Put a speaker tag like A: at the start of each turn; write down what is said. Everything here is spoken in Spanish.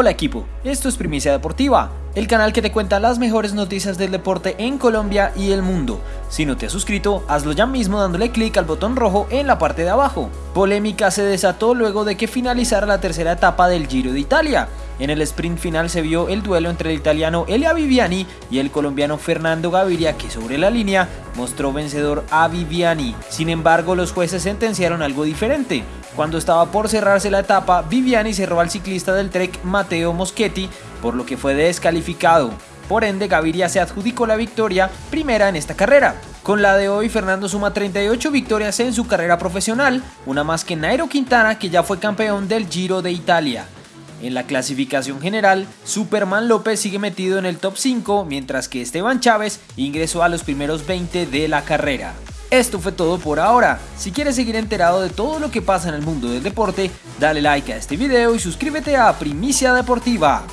A: Hola equipo, esto es Primicia Deportiva, el canal que te cuenta las mejores noticias del deporte en Colombia y el mundo. Si no te has suscrito, hazlo ya mismo dándole clic al botón rojo en la parte de abajo. Polémica se desató luego de que finalizara la tercera etapa del Giro de Italia. En el sprint final se vio el duelo entre el italiano Elia Viviani y el colombiano Fernando Gaviria que sobre la línea mostró vencedor a Viviani. Sin embargo, los jueces sentenciaron algo diferente. Cuando estaba por cerrarse la etapa, Viviani cerró al ciclista del Trek Matteo Moschetti, por lo que fue descalificado. Por ende, Gaviria se adjudicó la victoria primera en esta carrera. Con la de hoy, Fernando suma 38 victorias en su carrera profesional, una más que Nairo Quintana, que ya fue campeón del Giro de Italia. En la clasificación general, Superman López sigue metido en el top 5, mientras que Esteban Chávez ingresó a los primeros 20 de la carrera. Esto fue todo por ahora. Si quieres seguir enterado de todo lo que pasa en el mundo del deporte, dale like a este video y suscríbete a Primicia Deportiva.